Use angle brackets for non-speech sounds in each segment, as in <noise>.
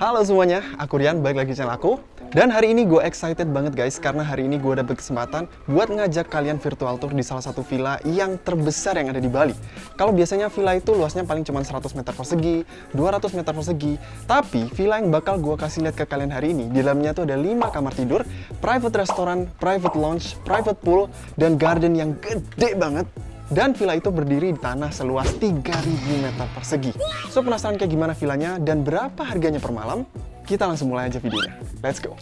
Halo semuanya, aku Rian, balik lagi channel aku. Dan hari ini gue excited banget guys Karena hari ini gue dapet kesempatan buat ngajak kalian virtual tour di salah satu villa yang terbesar yang ada di Bali. Kalau biasanya villa itu luasnya paling cuma 100 meter persegi, 200 meter persegi. Tapi villa yang bakal gue kasih lihat ke kalian hari ini Di dalamnya tuh ada 5 kamar tidur, private restoran, private lounge, private pool, dan garden yang gede banget dan villa itu berdiri di tanah seluas 3000 meter persegi. So penasaran kayak gimana villanya dan berapa harganya per malam? Kita langsung mulai aja videonya. Let's go!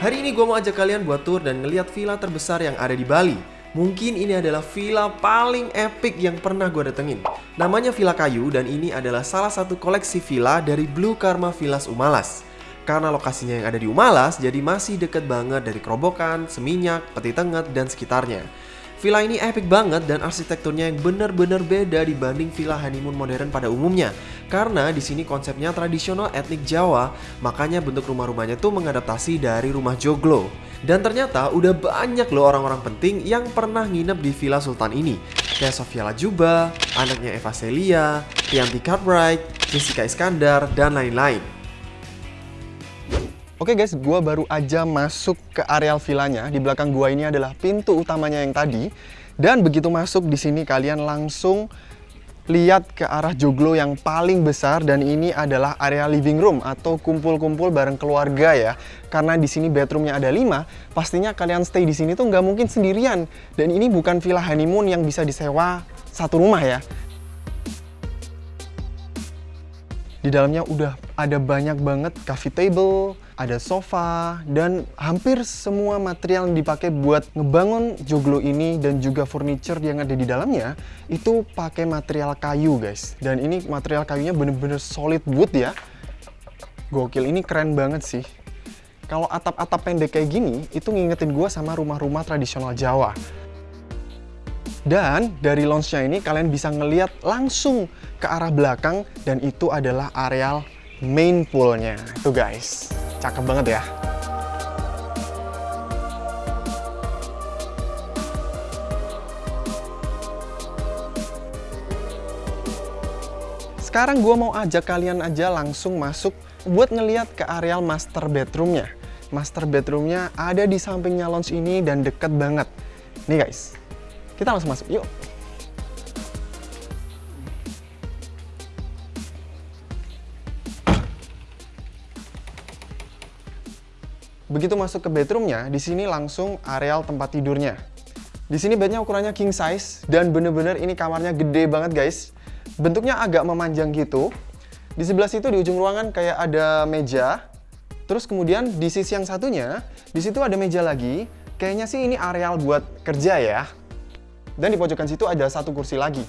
Hari ini gue mau ajak kalian buat tour dan ngeliat villa terbesar yang ada di Bali. Mungkin ini adalah villa paling epic yang pernah gue datengin. Namanya Villa Kayu dan ini adalah salah satu koleksi villa dari Blue Karma Villas Umalas. Karena lokasinya yang ada di Umalas, jadi masih deket banget dari Kerobokan, Seminyak, Peti Tenget, dan sekitarnya. Villa ini epic banget dan arsitekturnya yang bener-bener beda dibanding villa honeymoon modern pada umumnya. Karena di sini konsepnya tradisional etnik Jawa, makanya bentuk rumah-rumahnya tuh mengadaptasi dari rumah joglo. Dan ternyata udah banyak loh orang-orang penting yang pernah nginep di Villa Sultan ini. Kayak Sofia Lajuba, anaknya Eva Celia, Tianti Cartwright, Jessica Iskandar, dan lain-lain. Oke guys, gua baru aja masuk ke areal villanya. Di belakang gua ini adalah pintu utamanya yang tadi. Dan begitu masuk di sini kalian langsung lihat ke arah joglo yang paling besar dan ini adalah area living room atau kumpul-kumpul bareng keluarga ya. Karena di sini bedroomnya ada 5, pastinya kalian stay di sini tuh nggak mungkin sendirian. Dan ini bukan villa honeymoon yang bisa disewa satu rumah ya. Di dalamnya udah ada banyak banget coffee table, ada sofa, dan hampir semua material yang dipakai buat ngebangun joglo ini dan juga furniture yang ada di dalamnya itu pakai material kayu guys. Dan ini material kayunya bener-bener solid wood ya. Gokil, ini keren banget sih. Kalau atap-atap pendek kayak gini, itu ngingetin gue sama rumah-rumah tradisional Jawa. Dan dari launch-nya ini kalian bisa ngeliat langsung ke arah belakang dan itu adalah areal main poolnya. Itu guys, cakep banget ya. Sekarang gue mau ajak kalian aja langsung masuk buat ngeliat ke areal master bedroomnya. Master bedroomnya ada di sampingnya lounge ini dan deket banget. Nih guys, kita langsung masuk, yuk. Begitu masuk ke bedroomnya, di sini langsung areal tempat tidurnya. Di sini bednya ukurannya king size dan bener-bener ini kamarnya gede banget guys. Bentuknya agak memanjang gitu. Di sebelah situ di ujung ruangan kayak ada meja. Terus kemudian di sisi yang satunya, di situ ada meja lagi. Kayaknya sih ini areal buat kerja ya. Dan di pojokan situ ada satu kursi lagi.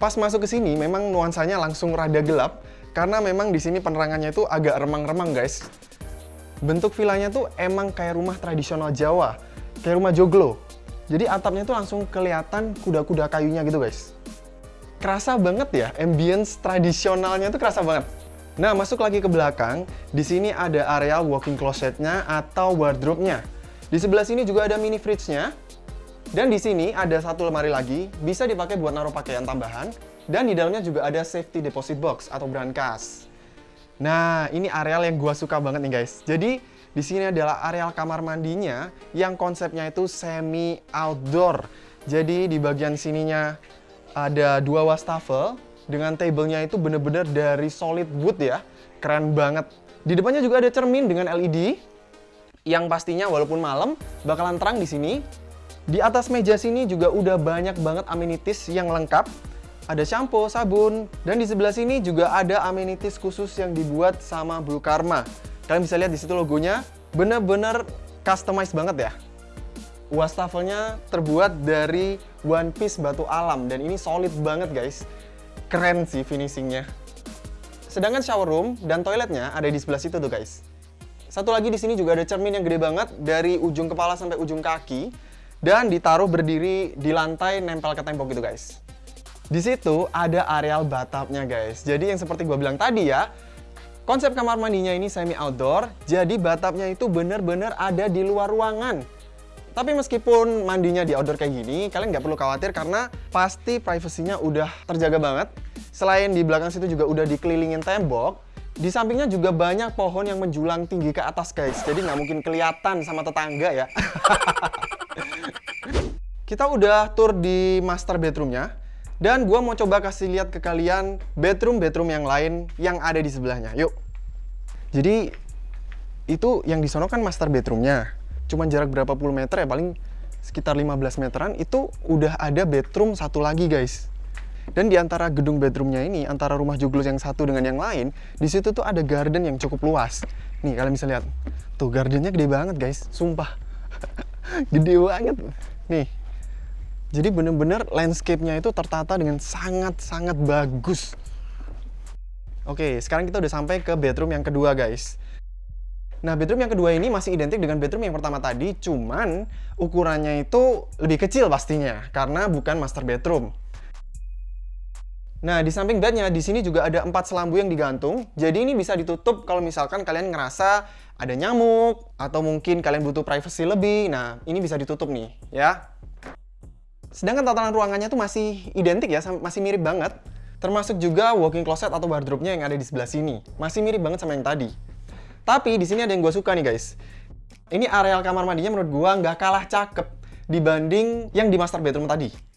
Pas masuk ke sini memang nuansanya langsung rada gelap karena memang di sini penerangannya itu agak remang-remang guys. Bentuk villanya tuh emang kayak rumah tradisional Jawa, kayak rumah joglo. Jadi atapnya tuh langsung kelihatan kuda-kuda kayunya gitu guys. Kerasa banget ya, ambience tradisionalnya tuh kerasa banget. Nah, masuk lagi ke belakang, di sini ada area walking closetnya atau wardrobe-nya. Di sebelah sini juga ada mini fridge-nya. Dan di sini ada satu lemari lagi, bisa dipakai buat naruh pakaian tambahan. Dan di dalamnya juga ada safety deposit box atau brankas. Nah, ini areal yang gua suka banget nih guys. Jadi, di sini adalah areal kamar mandinya yang konsepnya itu semi outdoor. Jadi, di bagian sininya ada dua wastafel dengan tablenya itu bener-bener dari solid wood ya. Keren banget. Di depannya juga ada cermin dengan LED yang pastinya walaupun malam bakalan terang di sini. Di atas meja sini juga udah banyak banget amenities yang lengkap ada shampoo, sabun, dan di sebelah sini juga ada amenities khusus yang dibuat sama Blue Karma. Kalian bisa lihat di situ logonya, bener-bener customized banget ya. Wastafelnya terbuat dari one piece batu alam dan ini solid banget guys. Keren sih finishingnya. Sedangkan shower room dan toiletnya ada di sebelah situ tuh guys. Satu lagi di sini juga ada cermin yang gede banget dari ujung kepala sampai ujung kaki dan ditaruh berdiri di lantai nempel ke tembok gitu guys. Di situ ada areal bathtubnya guys. Jadi yang seperti gue bilang tadi ya, konsep kamar mandinya ini semi outdoor, jadi bathtubnya itu bener-bener ada di luar ruangan. Tapi meskipun mandinya di outdoor kayak gini, kalian nggak perlu khawatir karena pasti privasinya udah terjaga banget. Selain di belakang situ juga udah dikelilingin tembok, di sampingnya juga banyak pohon yang menjulang tinggi ke atas guys. Jadi nggak mungkin kelihatan sama tetangga ya. <laughs> Kita udah tour di master bedroomnya. Dan gue mau coba kasih lihat ke kalian bedroom-bedroom yang lain yang ada di sebelahnya. Yuk. Jadi itu yang di sono kan master bedroomnya. Cuman jarak berapa puluh meter ya paling sekitar 15 meteran itu udah ada bedroom satu lagi guys. Dan di antara gedung bedroomnya ini, antara rumah joglo yang satu dengan yang lain, di situ tuh ada garden yang cukup luas. Nih kalian bisa lihat, tuh gardennya gede banget guys, sumpah, <laughs> gede banget. Nih, jadi bener-bener landscape-nya itu tertata dengan sangat-sangat bagus. Oke, sekarang kita udah sampai ke bedroom yang kedua guys. Nah, bedroom yang kedua ini masih identik dengan bedroom yang pertama tadi, cuman ukurannya itu lebih kecil pastinya, karena bukan master bedroom. Nah, di samping bednya, di sini juga ada empat selambu yang digantung. Jadi ini bisa ditutup kalau misalkan kalian ngerasa ada nyamuk, atau mungkin kalian butuh privacy lebih. Nah, ini bisa ditutup nih, ya. Sedangkan tatanan ruangannya tuh masih identik ya, masih mirip banget. Termasuk juga walking closet atau wardrobe-nya yang ada di sebelah sini. Masih mirip banget sama yang tadi. Tapi di sini ada yang gue suka nih guys. Ini areal kamar mandinya menurut gue nggak kalah cakep dibanding yang di master bedroom tadi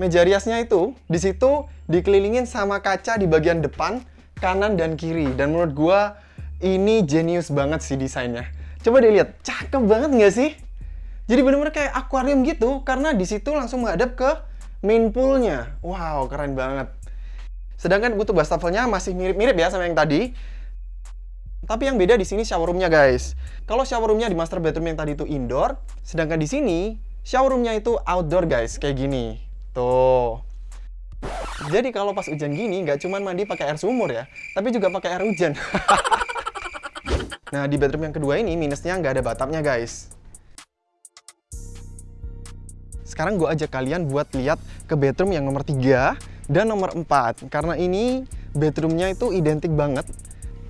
meja riasnya itu di situ dikelilingin sama kaca di bagian depan, kanan dan kiri. Dan menurut gua ini jenius banget sih desainnya. Coba dilihat, cakep banget nggak sih? Jadi bener-bener kayak akuarium gitu, karena di situ langsung menghadap ke main poolnya. Wow, keren banget. Sedangkan butuh wastafelnya masih mirip-mirip ya sama yang tadi. Tapi yang beda di sini shower roomnya guys. Kalau shower roomnya di master bedroom yang tadi itu indoor, sedangkan di sini shower roomnya itu outdoor guys, kayak gini. Tuh. Jadi kalau pas hujan gini nggak cuma mandi pakai air sumur ya, tapi juga pakai air hujan. <laughs> nah di bedroom yang kedua ini minusnya nggak ada batapnya guys. Sekarang gue ajak kalian buat lihat ke bedroom yang nomor 3 dan nomor 4 karena ini bedroomnya itu identik banget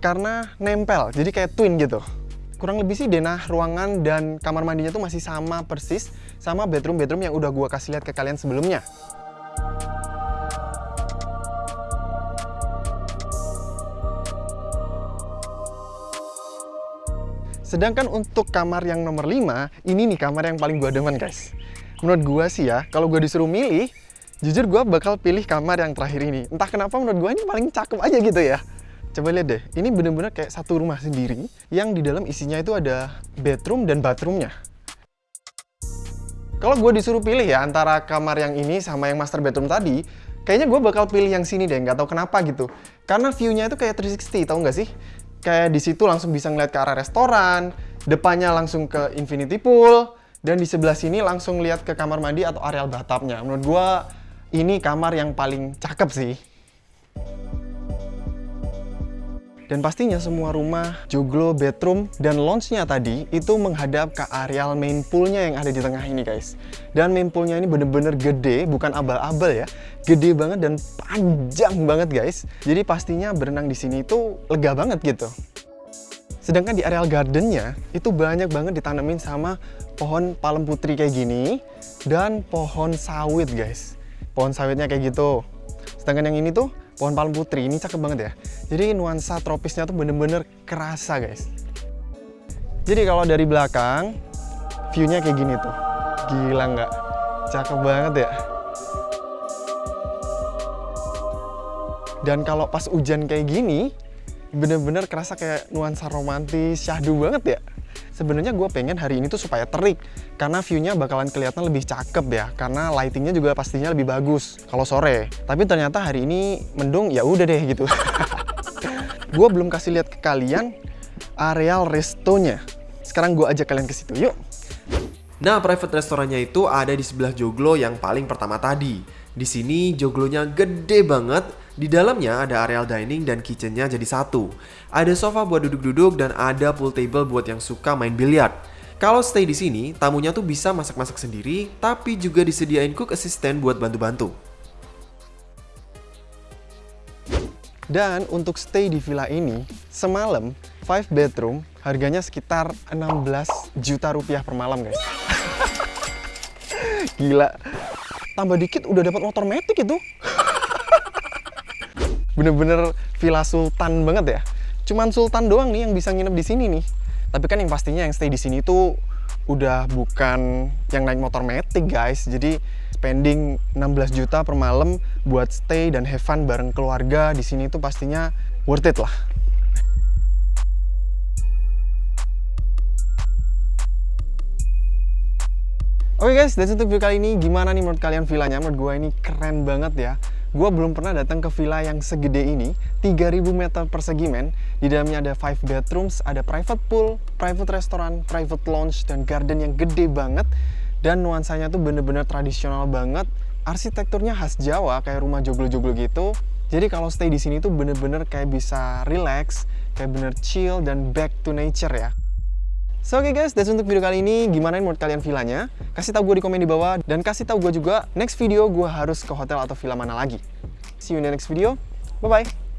karena nempel, jadi kayak twin gitu. Kurang lebih sih denah ruangan dan kamar mandinya tuh masih sama persis sama bedroom-bedroom yang udah gue kasih lihat ke kalian sebelumnya. Sedangkan untuk kamar yang nomor 5, ini nih kamar yang paling gue demen guys. Menurut gue sih ya, kalau gue disuruh milih, jujur gue bakal pilih kamar yang terakhir ini. Entah kenapa menurut gue ini paling cakep aja gitu ya. Coba lihat deh, ini bener-bener kayak satu rumah sendiri yang di dalam isinya itu ada bedroom dan bathroomnya. Kalau gue disuruh pilih ya antara kamar yang ini sama yang master bedroom tadi, kayaknya gue bakal pilih yang sini deh, nggak tahu kenapa gitu. Karena view-nya itu kayak 360, tau nggak sih? kayak di situ langsung bisa ngeliat ke arah restoran, depannya langsung ke infinity pool, dan di sebelah sini langsung lihat ke kamar mandi atau areal bathtubnya. Menurut gua ini kamar yang paling cakep sih. Dan pastinya semua rumah, joglo, bedroom, dan lounge-nya tadi itu menghadap ke areal main poolnya yang ada di tengah ini guys. Dan main poolnya ini bener-bener gede, bukan abal-abal ya. Gede banget dan panjang banget guys. Jadi pastinya berenang di sini itu lega banget gitu. Sedangkan di areal gardennya itu banyak banget ditanemin sama pohon palem putri kayak gini dan pohon sawit guys. Pohon sawitnya kayak gitu. Sedangkan yang ini tuh pohon palem putri ini cakep banget ya. Jadi nuansa tropisnya tuh bener-bener kerasa guys. Jadi kalau dari belakang viewnya kayak gini tuh. Gila nggak? Cakep banget ya. Dan kalau pas hujan kayak gini bener-bener kerasa kayak nuansa romantis syahdu banget ya. Sebenarnya gue pengen hari ini tuh supaya terik karena view-nya bakalan kelihatan lebih cakep ya karena lightingnya juga pastinya lebih bagus kalau sore. Tapi ternyata hari ini mendung ya udah deh gitu. <laughs> Gue belum kasih lihat ke kalian areal restonya. Sekarang gue ajak kalian ke situ yuk. Nah, private restorannya itu ada di sebelah joglo yang paling pertama tadi. Di sini joglonya gede banget Di dalamnya ada areal dining dan kitchennya jadi satu. Ada sofa buat duduk-duduk dan ada pool table buat yang suka main biliar. Kalau stay di sini, tamunya tuh bisa masak-masak sendiri, tapi juga disediain cook assistant buat bantu-bantu. Dan untuk stay di villa ini, semalam 5 bedroom harganya sekitar 16 juta rupiah per malam guys. <laughs> Gila. Tambah dikit udah dapat motor metik itu. Bener-bener villa sultan banget ya. Cuman sultan doang nih yang bisa nginep di sini nih. Tapi kan yang pastinya yang stay di sini tuh udah bukan yang naik motor metik guys. Jadi spending 16 juta per malam buat stay dan have fun bareng keluarga di sini tuh pastinya worth it lah. Oke guys, dan untuk video kali ini gimana nih menurut kalian villanya? Menurut gue ini keren banget ya. Gue belum pernah datang ke villa yang segede ini, 3000 meter persegi men. Di dalamnya ada 5 bedrooms, ada private pool, private restaurant, private lounge, dan garden yang gede banget. Dan nuansanya tuh bener-bener tradisional banget. Arsitekturnya khas Jawa kayak rumah joglo-joglo gitu. Jadi kalau stay di sini tuh bener-bener kayak bisa relax kayak bener chill dan back to nature ya So oke okay guys, that's untuk video kali ini. Gimana menurut kalian villanya? Kasih tahu gue di komen di bawah dan kasih tahu gue juga next video gue harus ke hotel atau villa mana lagi. See you in the next video. Bye bye.